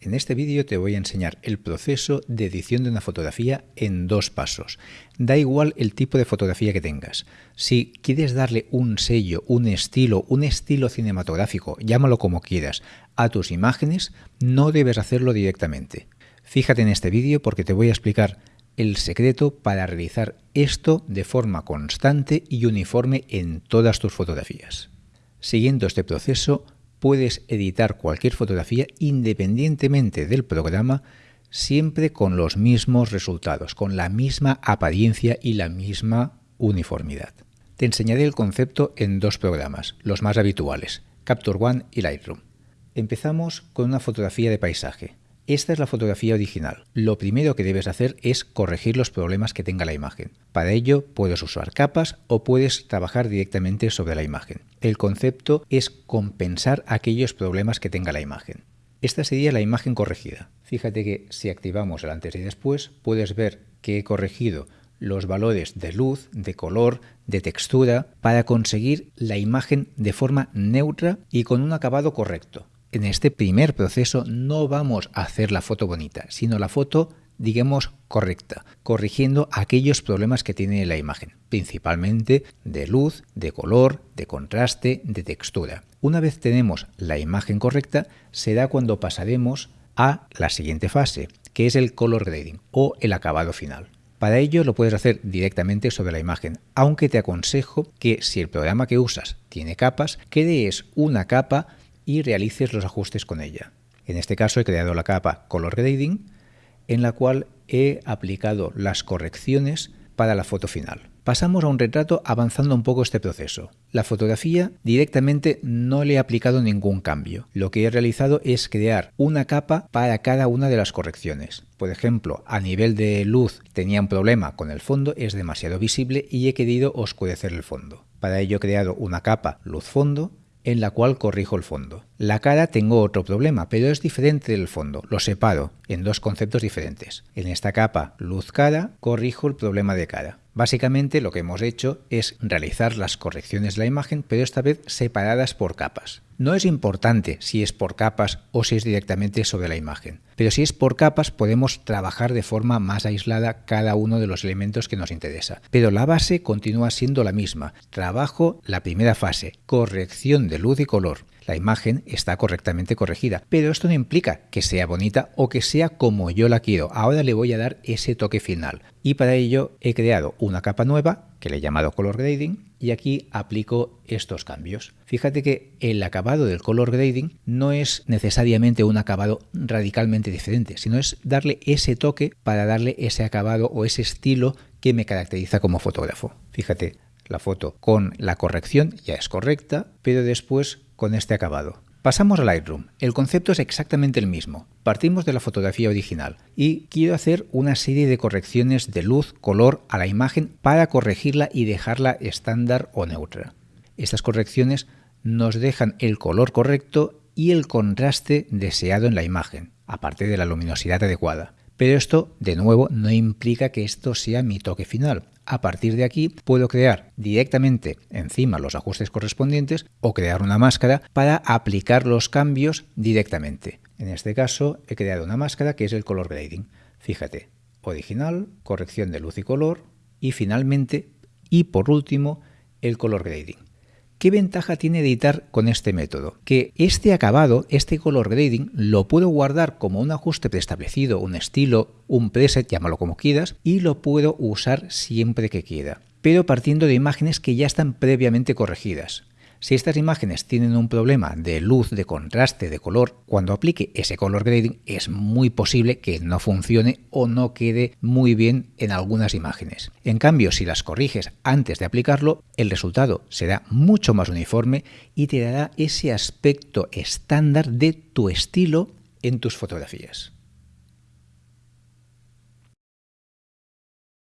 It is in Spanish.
En este vídeo te voy a enseñar el proceso de edición de una fotografía en dos pasos. Da igual el tipo de fotografía que tengas. Si quieres darle un sello, un estilo, un estilo cinematográfico, llámalo como quieras, a tus imágenes, no debes hacerlo directamente. Fíjate en este vídeo porque te voy a explicar el secreto para realizar esto de forma constante y uniforme en todas tus fotografías. Siguiendo este proceso, puedes editar cualquier fotografía independientemente del programa, siempre con los mismos resultados, con la misma apariencia y la misma uniformidad. Te enseñaré el concepto en dos programas, los más habituales, Capture One y Lightroom. Empezamos con una fotografía de paisaje. Esta es la fotografía original. Lo primero que debes hacer es corregir los problemas que tenga la imagen. Para ello puedes usar capas o puedes trabajar directamente sobre la imagen. El concepto es compensar aquellos problemas que tenga la imagen. Esta sería la imagen corregida. Fíjate que si activamos el antes y después puedes ver que he corregido los valores de luz, de color, de textura para conseguir la imagen de forma neutra y con un acabado correcto en este primer proceso no vamos a hacer la foto bonita, sino la foto, digamos, correcta, corrigiendo aquellos problemas que tiene la imagen, principalmente de luz, de color, de contraste, de textura. Una vez tenemos la imagen correcta, será cuando pasaremos a la siguiente fase, que es el color grading o el acabado final. Para ello lo puedes hacer directamente sobre la imagen, aunque te aconsejo que si el programa que usas tiene capas, crees una capa y realices los ajustes con ella. En este caso he creado la capa Color Grading, en la cual he aplicado las correcciones para la foto final. Pasamos a un retrato avanzando un poco este proceso. La fotografía directamente no le he aplicado ningún cambio. Lo que he realizado es crear una capa para cada una de las correcciones. Por ejemplo, a nivel de luz tenía un problema con el fondo, es demasiado visible y he querido oscurecer el fondo. Para ello he creado una capa luz fondo en la cual corrijo el fondo. La cara tengo otro problema, pero es diferente del fondo, lo separo en dos conceptos diferentes. En esta capa luz cara corrijo el problema de cara. Básicamente lo que hemos hecho es realizar las correcciones de la imagen, pero esta vez separadas por capas. No es importante si es por capas o si es directamente sobre la imagen, pero si es por capas podemos trabajar de forma más aislada cada uno de los elementos que nos interesa. Pero la base continúa siendo la misma. Trabajo la primera fase, corrección de luz y color la imagen está correctamente corregida, pero esto no implica que sea bonita o que sea como yo la quiero. Ahora le voy a dar ese toque final y para ello he creado una capa nueva que le he llamado Color Grading y aquí aplico estos cambios. Fíjate que el acabado del Color Grading no es necesariamente un acabado radicalmente diferente, sino es darle ese toque para darle ese acabado o ese estilo que me caracteriza como fotógrafo. Fíjate, la foto con la corrección ya es correcta, pero después con este acabado. Pasamos a Lightroom. El concepto es exactamente el mismo. Partimos de la fotografía original y quiero hacer una serie de correcciones de luz, color a la imagen para corregirla y dejarla estándar o neutra. Estas correcciones nos dejan el color correcto y el contraste deseado en la imagen, aparte de la luminosidad adecuada. Pero esto, de nuevo, no implica que esto sea mi toque final. A partir de aquí puedo crear directamente encima los ajustes correspondientes o crear una máscara para aplicar los cambios directamente. En este caso he creado una máscara que es el color grading. Fíjate, original, corrección de luz y color y finalmente y por último el color grading. ¿Qué ventaja tiene editar con este método? Que este acabado, este color grading, lo puedo guardar como un ajuste preestablecido, un estilo, un preset, llámalo como quieras, y lo puedo usar siempre que quiera, pero partiendo de imágenes que ya están previamente corregidas. Si estas imágenes tienen un problema de luz, de contraste, de color, cuando aplique ese color grading es muy posible que no funcione o no quede muy bien en algunas imágenes. En cambio, si las corriges antes de aplicarlo, el resultado será mucho más uniforme y te dará ese aspecto estándar de tu estilo en tus fotografías.